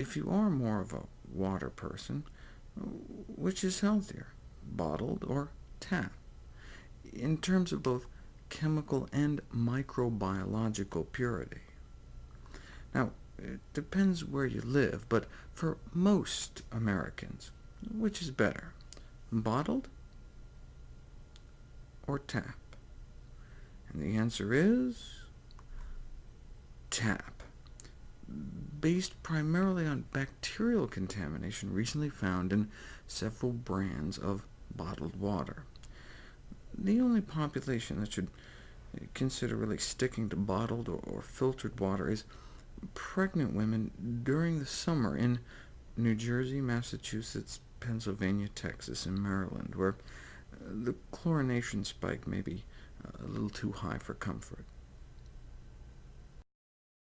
if you are more of a water person, which is healthier, bottled or tap, in terms of both chemical and microbiological purity? Now, it depends where you live, but for most Americans, which is better, bottled or tap? And the answer is tap, based primarily on bacterial contamination recently found in several brands of bottled water. The only population that should consider really sticking to bottled or filtered water is pregnant women during the summer in New Jersey, Massachusetts, Pennsylvania, Texas, and Maryland, where uh, the chlorination spike may be uh, a little too high for comfort.